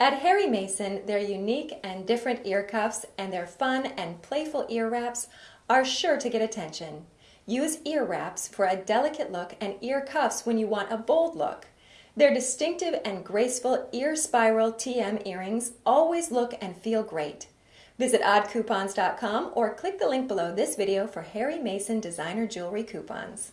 At Harry Mason, their unique and different ear cuffs and their fun and playful ear wraps are sure to get attention. Use ear wraps for a delicate look and ear cuffs when you want a bold look. Their distinctive and graceful ear spiral TM earrings always look and feel great. Visit oddcoupons.com or click the link below this video for Harry Mason designer jewelry coupons.